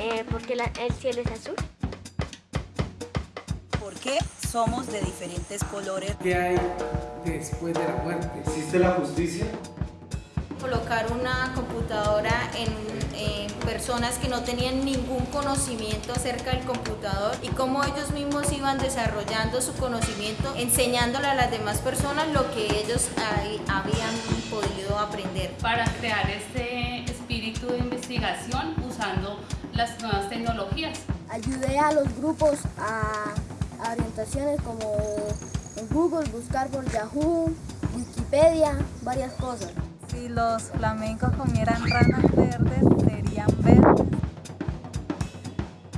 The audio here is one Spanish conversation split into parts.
Eh, porque la- el cielo es azul. ¿Por qué somos de diferentes colores? ¿Qué hay después de la muerte? ¿Existe la justicia? colocar una computadora en, en personas que no tenían ningún conocimiento acerca del computador y cómo ellos mismos iban desarrollando su conocimiento, enseñándole a las demás personas lo que ellos habían podido aprender. para crear este espíritu de investigación usando las nuevas tecnologías. Ayudé a los grupos a, a orientaciones como en Google, buscar por Yahoo, Wikipedia, varias cosas. Si los flamencos comieran ranas verdes, serían verdes.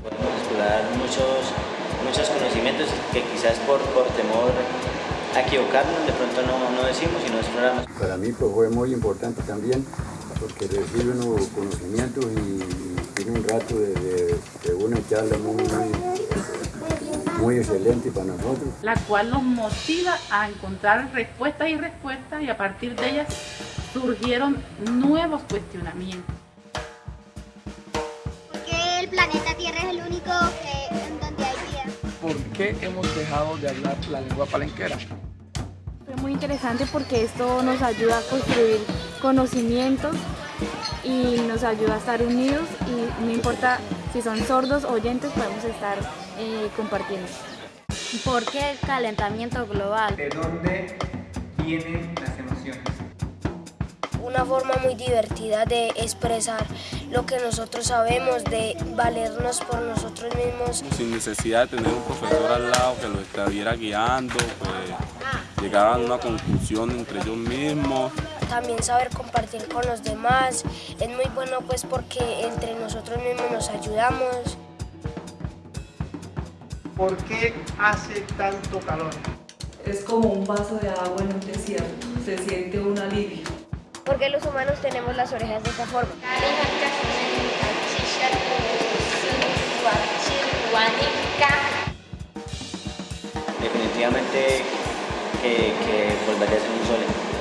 Podemos explorar muchos, muchos conocimientos que quizás por, por temor a equivocarnos de pronto no, no decimos y no exploramos. Para mí pues, fue muy importante también porque recibe unos conocimientos y, tiene un rato de, de- de una charla muy, muy, muy excelente para nosotros. la cual nos motiva a encontrar respuestas y respuestas y a partir de ellas surgieron nuevos cuestionamientos. ¿Por qué el planeta Tierra es el único en donde hay vida? ¿Por qué hemos dejado de hablar la lengua palenquera? Fue muy interesante porque esto nos ayuda a construir conocimientos y nos ayuda a estar unidos y no importa si son sordos o oyentes, podemos estar eh, compartiendo. ¿Por qué el calentamiento global? ¿De dónde vienen las emociones? Una forma muy divertida de expresar lo que nosotros sabemos, de valernos por nosotros mismos. sin necesidad de tener un profesor al lado que los estuviera guiando, pues llegaban a una conclusión entre ellos mismos. También saber compartir con los demás. Es muy bueno pues porque entre nosotros mismos nos ayudamos. ¿Por qué hace tanto calor? Es como un vaso de agua en un desierto, se siente un alivio. Porque los humanos tenemos las orejas de esta forma. Definitivamente che, che col Badese sole